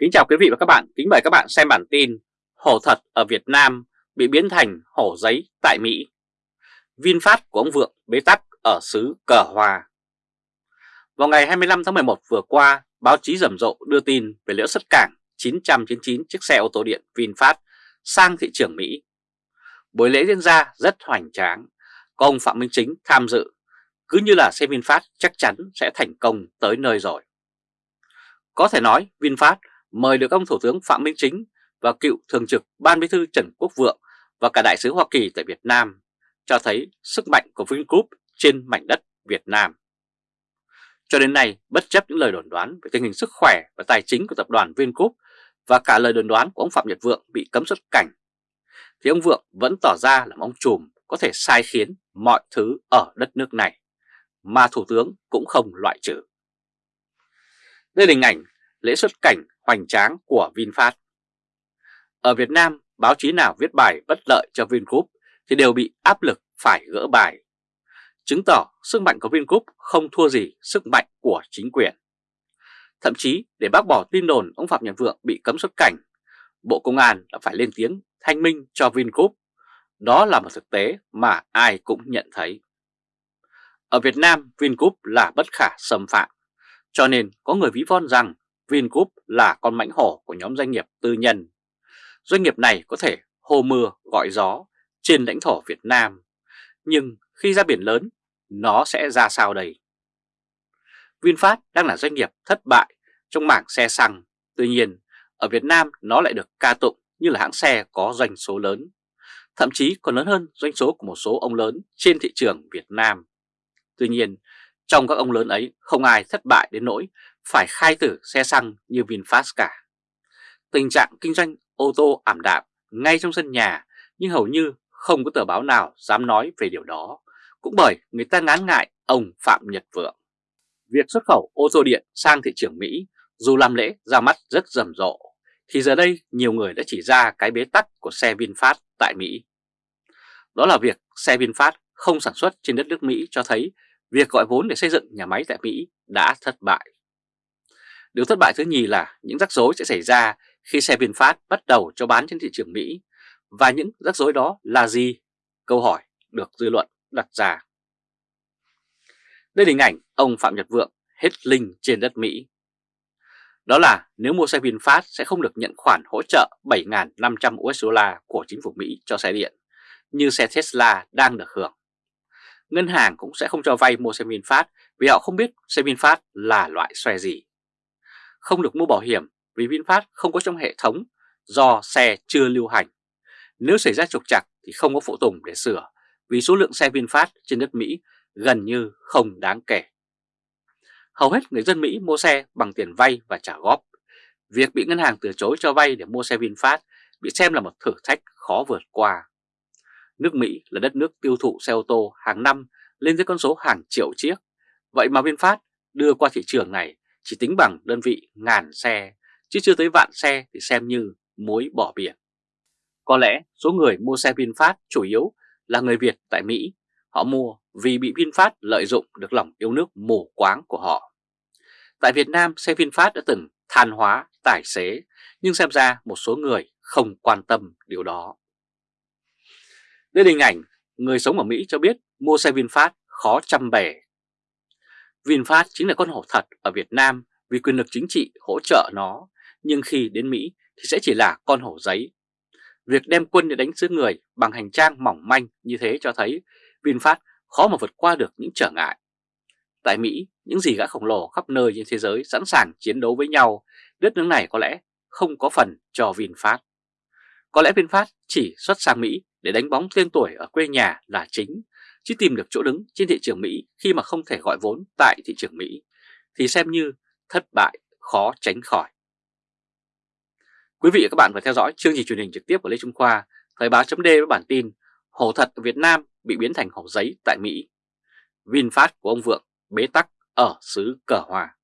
Kính chào quý vị và các bạn, kính mời các bạn xem bản tin Hổ thật ở Việt Nam bị biến thành hổ giấy tại Mỹ. VinFast của ông Vượng bế tắc ở xứ Cờ Hòa. Vào ngày 25 tháng 11 vừa qua, báo chí rầm rộ đưa tin về lễ xuất cảng 999 chiếc xe ô tô điện VinFast sang thị trường Mỹ. Buổi lễ diễn ra rất hoành tráng, có ông Phạm Minh Chính tham dự, cứ như là xe VinFast chắc chắn sẽ thành công tới nơi rồi. Có thể nói VinFast mời được ông Thủ tướng Phạm Minh Chính và cựu Thường trực Ban Bí thư Trần Quốc Vượng và cả Đại sứ Hoa Kỳ tại Việt Nam cho thấy sức mạnh của Vingroup trên mảnh đất Việt Nam. Cho đến nay, bất chấp những lời đồn đoán về tình hình sức khỏe và tài chính của tập đoàn Vingroup và cả lời đồn đoán của ông Phạm Nhật Vượng bị cấm xuất cảnh, thì ông Vượng vẫn tỏ ra là ông trùm có thể sai khiến mọi thứ ở đất nước này, mà Thủ tướng cũng không loại trừ. Đây là hình ảnh lễ xuất cảnh hoành tráng của VinFast. Ở Việt Nam, báo chí nào viết bài bất lợi cho Vingroup thì đều bị áp lực phải gỡ bài, chứng tỏ sức mạnh của Vingroup không thua gì sức mạnh của chính quyền. Thậm chí để bác bỏ tin đồn ông Phạm Nhật Vượng bị cấm xuất cảnh, Bộ Công an đã phải lên tiếng thanh minh cho Vingroup. Đó là một thực tế mà ai cũng nhận thấy. Ở Việt Nam, Vingroup là bất khả xâm phạm, cho nên có người ví von rằng Vingroup là con mãnh hổ của nhóm doanh nghiệp tư nhân. Doanh nghiệp này có thể hô mưa gọi gió trên lãnh thổ Việt Nam, nhưng khi ra biển lớn, nó sẽ ra sao đây? VinFast đang là doanh nghiệp thất bại trong mảng xe xăng, tuy nhiên ở Việt Nam nó lại được ca tụng như là hãng xe có doanh số lớn, thậm chí còn lớn hơn doanh số của một số ông lớn trên thị trường Việt Nam. Tuy nhiên, trong các ông lớn ấy không ai thất bại đến nỗi phải khai tử xe xăng như VinFast cả. Tình trạng kinh doanh ô tô ảm đạm ngay trong sân nhà nhưng hầu như không có tờ báo nào dám nói về điều đó, cũng bởi người ta ngán ngại ông Phạm Nhật Vượng. Việc xuất khẩu ô tô điện sang thị trường Mỹ dù làm lễ ra mắt rất rầm rộ, thì giờ đây nhiều người đã chỉ ra cái bế tắc của xe VinFast tại Mỹ. Đó là việc xe VinFast không sản xuất trên đất nước Mỹ cho thấy việc gọi vốn để xây dựng nhà máy tại Mỹ đã thất bại. Điều thất bại thứ nhì là những rắc rối sẽ xảy ra khi xe VinFast bắt đầu cho bán trên thị trường Mỹ. Và những rắc rối đó là gì? Câu hỏi được dư luận đặt ra. Đây là hình ảnh ông Phạm Nhật Vượng hết linh trên đất Mỹ. Đó là nếu mua xe VinFast sẽ không được nhận khoản hỗ trợ 7.500 USD của chính phủ Mỹ cho xe điện, như xe Tesla đang được hưởng. Ngân hàng cũng sẽ không cho vay mua xe VinFast vì họ không biết xe VinFast là loại xe gì không được mua bảo hiểm vì VinFast không có trong hệ thống do xe chưa lưu hành. Nếu xảy ra trục trặc thì không có phụ tùng để sửa vì số lượng xe VinFast trên đất Mỹ gần như không đáng kể. Hầu hết người dân Mỹ mua xe bằng tiền vay và trả góp. Việc bị ngân hàng từ chối cho vay để mua xe VinFast bị xem là một thử thách khó vượt qua. Nước Mỹ là đất nước tiêu thụ xe ô tô hàng năm lên tới con số hàng triệu chiếc. Vậy mà VinFast đưa qua thị trường này chỉ tính bằng đơn vị ngàn xe, chứ chưa tới vạn xe thì xem như muối bỏ biển. Có lẽ số người mua xe VinFast chủ yếu là người Việt tại Mỹ, họ mua vì bị VinFast lợi dụng được lòng yêu nước mù quáng của họ. Tại Việt Nam, xe VinFast đã từng than hóa tài xế, nhưng xem ra một số người không quan tâm điều đó. Đây là hình ảnh người sống ở Mỹ cho biết mua xe VinFast khó chăm bẻ VinFast chính là con hổ thật ở Việt Nam vì quyền lực chính trị hỗ trợ nó, nhưng khi đến Mỹ thì sẽ chỉ là con hổ giấy. Việc đem quân để đánh xứ người bằng hành trang mỏng manh như thế cho thấy VinFast khó mà vượt qua được những trở ngại. Tại Mỹ, những gì gã khổng lồ khắp nơi trên thế giới sẵn sàng chiến đấu với nhau, đất nước này có lẽ không có phần cho VinFast. Có lẽ VinFast chỉ xuất sang Mỹ để đánh bóng tên tuổi ở quê nhà là chính, chứ tìm được chỗ đứng trên thị trường Mỹ khi mà không thể gọi vốn tại thị trường Mỹ thì xem như thất bại khó tránh khỏi. Quý vị và các bạn vừa theo dõi chương trình truyền hình trực tiếp của Lê Trung Khoa, Thời báo chấm với bản tin Hổ thật ở Việt Nam bị biến thành hổ giấy tại Mỹ. VinFast của ông Vượng bế tắc ở xứ Cờ Hòa.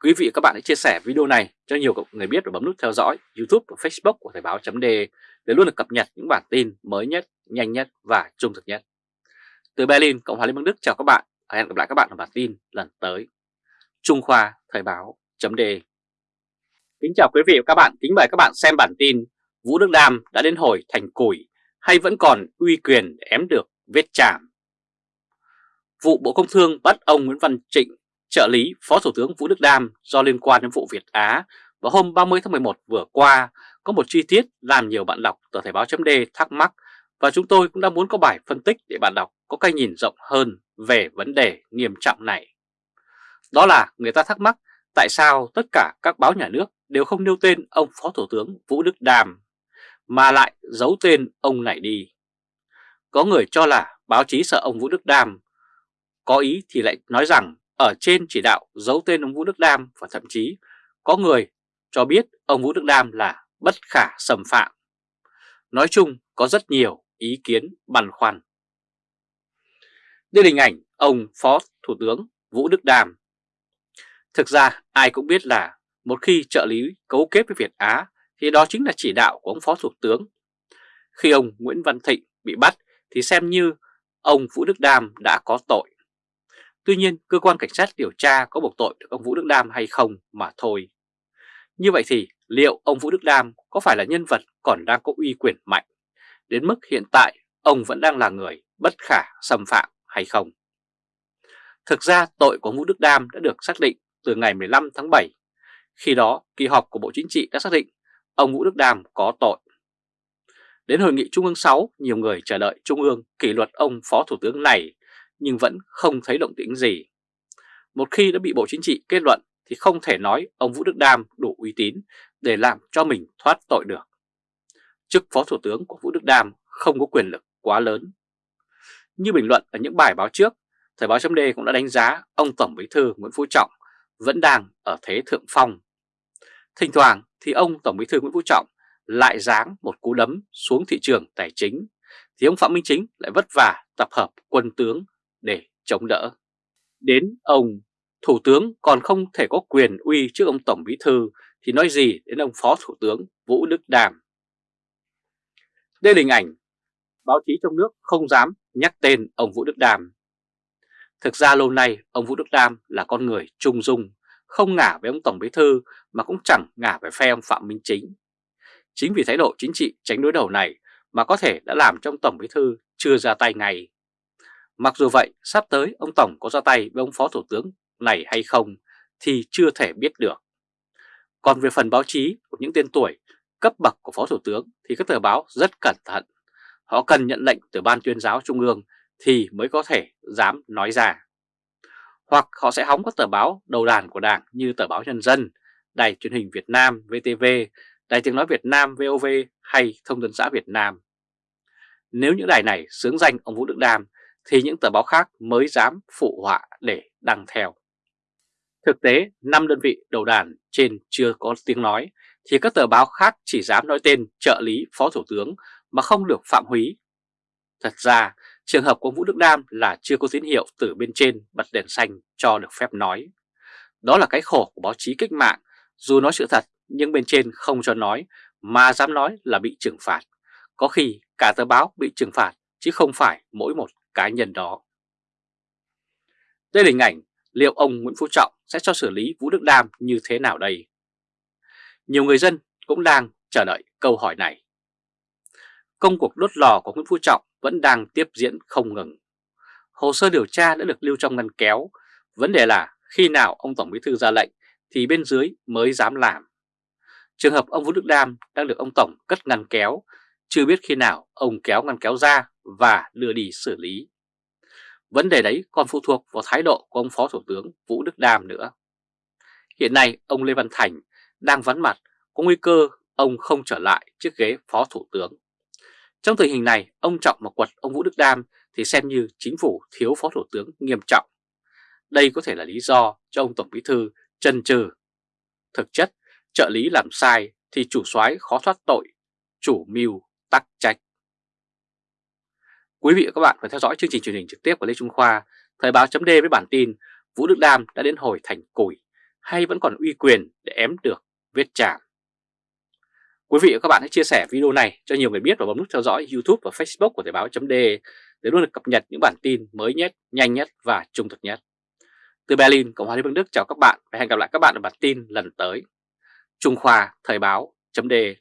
Quý vị và các bạn hãy chia sẻ video này cho nhiều người biết và bấm nút theo dõi YouTube và Facebook của Thời báo chấm để luôn được cập nhật những bản tin mới nhất, nhanh nhất và trung thực nhất. Từ Berlin, Cộng hòa Liên bang Đức chào các bạn và hẹn gặp lại các bạn ở bản tin lần tới. Trung Khoa Thời báo chấm Kính chào quý vị và các bạn, kính mời các bạn xem bản tin Vũ Đức Đam đã đến hồi thành củi hay vẫn còn uy quyền để ém được vết chạm. Vụ Bộ Công Thương bắt ông Nguyễn Văn Trịnh, trợ lý Phó Thủ tướng Vũ Đức Đam do liên quan đến vụ Việt Á vào hôm 30 tháng 11 vừa qua có một chi tiết làm nhiều bạn đọc tờ Thời báo chấm thắc mắc và chúng tôi cũng đã muốn có bài phân tích để bạn đọc có cái nhìn rộng hơn về vấn đề nghiêm trọng này. Đó là người ta thắc mắc tại sao tất cả các báo nhà nước đều không nêu tên ông Phó Thủ tướng Vũ Đức Đàm mà lại giấu tên ông này đi. Có người cho là báo chí sợ ông Vũ Đức Đam, có ý thì lại nói rằng ở trên chỉ đạo giấu tên ông Vũ Đức Đam và thậm chí có người cho biết ông Vũ Đức Đam là bất khả xâm phạm. Nói chung có rất nhiều ý kiến, băn khoăn. Đây là hình ảnh ông Phó Thủ tướng Vũ Đức Đàm. Thực ra, ai cũng biết là một khi trợ lý cấu kết với Việt Á thì đó chính là chỉ đạo của ông Phó Thủ tướng. Khi ông Nguyễn Văn Thịnh bị bắt thì xem như ông Vũ Đức Đam đã có tội. Tuy nhiên, cơ quan cảnh sát điều tra có buộc tội được ông Vũ Đức Đam hay không mà thôi. Như vậy thì liệu ông Vũ Đức Đam có phải là nhân vật còn đang có uy quyền mạnh đến mức hiện tại ông vẫn đang là người bất khả xâm phạm hay không? Thực ra tội của Vũ Đức Đam đã được xác định từ ngày 15 tháng 7. Khi đó kỳ họp của Bộ Chính trị đã xác định ông Vũ Đức Đam có tội. Đến hội nghị Trung ương 6, nhiều người chờ đợi Trung ương kỷ luật ông Phó Thủ tướng này nhưng vẫn không thấy động tĩnh gì. Một khi đã bị Bộ Chính trị kết luận thì không thể nói ông Vũ Đức Đam đủ uy tín để làm cho mình thoát tội được. Chức Phó Thủ tướng của Vũ Đức Đam không có quyền lực quá lớn. Như bình luận ở những bài báo trước, Thời báo chấm cũng đã đánh giá ông Tổng Bí thư Nguyễn Phú Trọng vẫn đang ở thế thượng phong. Thỉnh thoảng thì ông Tổng Bí thư Nguyễn Phú Trọng lại giáng một cú đấm xuống thị trường tài chính, thì ông Phạm Minh Chính lại vất vả tập hợp quân tướng để chống đỡ. Đến ông Thủ tướng còn không thể có quyền uy trước ông Tổng Bí Thư thì nói gì đến ông Phó Thủ tướng Vũ Đức Đàm. Đây là hình ảnh báo chí trong nước không dám nhắc tên ông Vũ Đức Đàm. Thực ra lâu nay ông Vũ Đức Đam là con người trung dung, không ngả với ông Tổng Bí Thư mà cũng chẳng ngả về phe ông Phạm Minh Chính. Chính vì thái độ chính trị tránh đối đầu này mà có thể đã làm cho ông Tổng Bí Thư chưa ra tay ngay. Mặc dù vậy, sắp tới ông Tổng có ra tay với ông Phó Thủ tướng này hay không thì chưa thể biết được. Còn về phần báo chí của những tên tuổi cấp bậc của Phó Thủ tướng thì các tờ báo rất cẩn thận. Họ cần nhận lệnh từ Ban tuyên giáo Trung ương thì mới có thể dám nói ra. Hoặc họ sẽ hóng các tờ báo đầu đàn của Đảng như tờ báo Nhân dân, Đài truyền hình Việt Nam VTV, Đài tiếng nói Việt Nam VOV hay Thông tấn xã Việt Nam. Nếu những đài này sướng danh ông Vũ Đức Đam thì những tờ báo khác mới dám phụ họa để đăng theo. Thực tế, 5 đơn vị đầu đàn trên chưa có tiếng nói thì các tờ báo khác chỉ dám nói tên trợ lý phó thủ tướng mà không được phạm húy. Thật ra, trường hợp của Vũ Đức Đam là chưa có tín hiệu từ bên trên bật đèn xanh cho được phép nói. Đó là cái khổ của báo chí cách mạng, dù nói sự thật nhưng bên trên không cho nói mà dám nói là bị trừng phạt. Có khi cả tờ báo bị trừng phạt chứ không phải mỗi một cá nhân đó. Đây là hình ảnh liệu ông Nguyễn Phú Trọng sẽ cho xử lý Vũ Đức Đam như thế nào đây? Nhiều người dân cũng đang chờ đợi câu hỏi này. Công cuộc đốt lò của Nguyễn Phú Trọng vẫn đang tiếp diễn không ngừng. Hồ sơ điều tra đã được lưu trong ngăn kéo. Vấn đề là khi nào ông Tổng Bí Thư ra lệnh thì bên dưới mới dám làm. Trường hợp ông Vũ Đức Đam đang được ông Tổng cất ngăn kéo, chưa biết khi nào ông kéo ngăn kéo ra và đưa đi xử lý. Vấn đề đấy còn phụ thuộc vào thái độ của ông Phó Thủ tướng Vũ Đức Đam nữa. Hiện nay ông Lê Văn Thành đang vắn mặt, có nguy cơ ông không trở lại chiếc ghế Phó Thủ tướng. Trong tình hình này, ông Trọng mà quật ông Vũ Đức Đam thì xem như chính phủ thiếu Phó Thủ tướng nghiêm trọng. Đây có thể là lý do cho ông Tổng Bí Thư chân trừ. Thực chất, trợ lý làm sai thì chủ soái khó thoát tội, chủ mưu tắc trách. Quý vị và các bạn phải theo dõi chương trình truyền hình trực tiếp của Lê Trung Khoa, Thời báo chấm với bản tin Vũ Đức Đam đã đến hồi thành củi hay vẫn còn uy quyền để ém được vết chạm. Quý vị và các bạn hãy chia sẻ video này cho nhiều người biết và bấm nút theo dõi YouTube và Facebook của Thời báo.de để luôn được cập nhật những bản tin mới nhất, nhanh nhất và trung thực nhất. Từ Berlin, Cộng hòa Liên bang Đức chào các bạn và hẹn gặp lại các bạn ở bản tin lần tới. Trung Khoa Thời báo.de